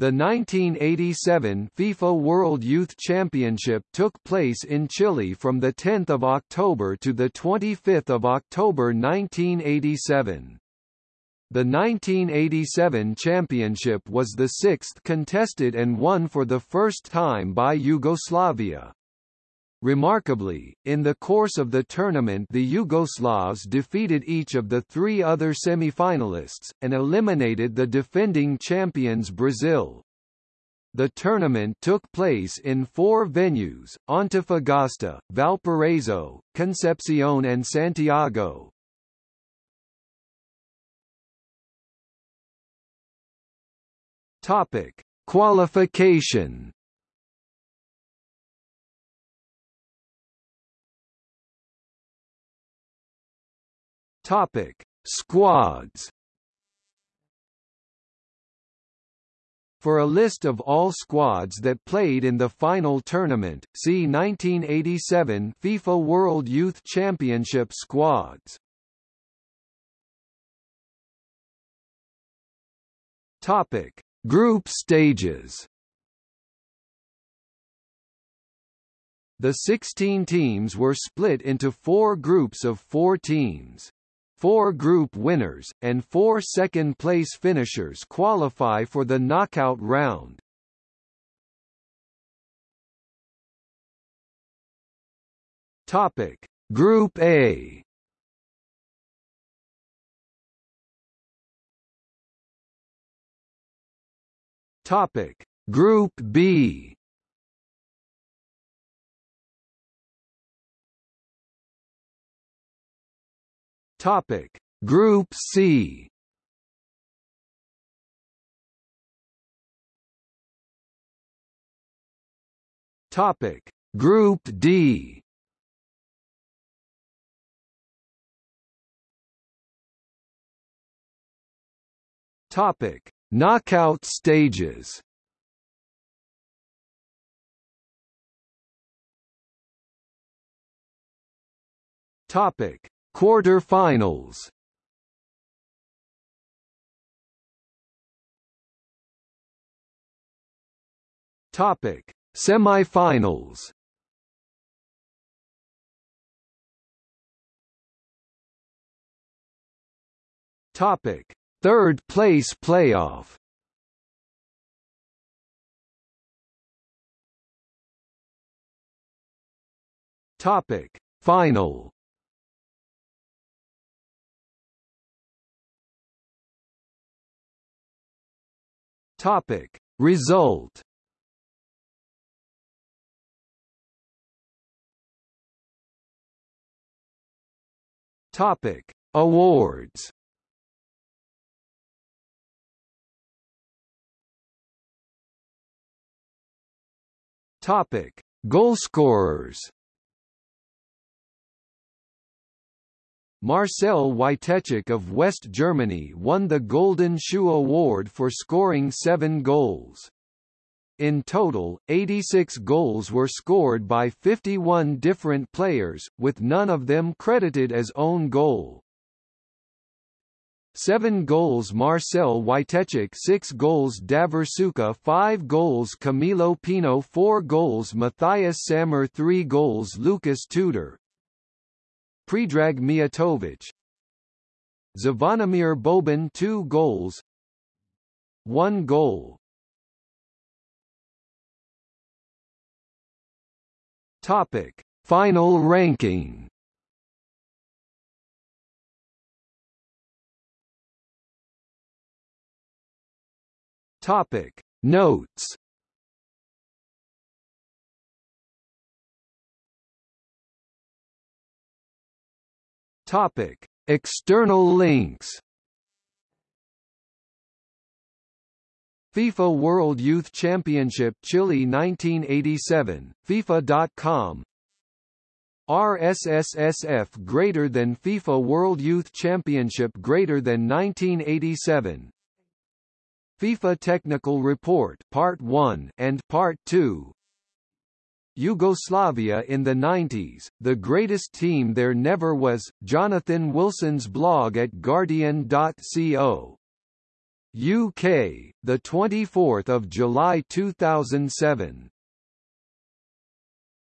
The 1987 FIFA World Youth Championship took place in Chile from 10 October to 25 October 1987. The 1987 championship was the sixth contested and won for the first time by Yugoslavia. Remarkably, in the course of the tournament the Yugoslavs defeated each of the three other semi-finalists, and eliminated the defending champions Brazil. The tournament took place in four venues, Antofagasta, Valparaiso, Concepcion and Santiago. Topic. Qualification Topic: Squads. For a list of all squads that played in the final tournament, see 1987 FIFA World Youth Championship squads. Topic: Group stages. The 16 teams were split into four groups of four teams. Four group winners, and four second-place finishers qualify for the knockout round. Topic: Group A. Topic: Group B. Topic. Group C. Topic. Group D. Topic. Knockout stages. Topic Quarter-finals Topic: Semi-finals. Topic: Third place playoff. Topic: Final. Topic. Result. Topic. Awards. Topic. Goalscorers Marcel Witeczek of West Germany won the Golden Shoe Award for scoring seven goals. In total, 86 goals were scored by 51 different players, with none of them credited as own goal. 7 goals Marcel Witeczek 6 goals Davor Suker 5 goals Camilo Pino 4 goals Matthias Sammer 3 goals Lucas Tudor Predrag Mijatovic Zvonimir Boban 2 goals. 1 goal. Topic. Final ranking. Topic. Notes Topic: External links. FIFA World Youth Championship Chile 1987, FIFA.com RSSSF greater than FIFA World Youth Championship greater than 1987 FIFA Technical Report Part 1 and Part 2 Yugoslavia in the 90s, the greatest team there never was, Jonathan Wilson's blog at Guardian.co UK, the 24th of July 2007.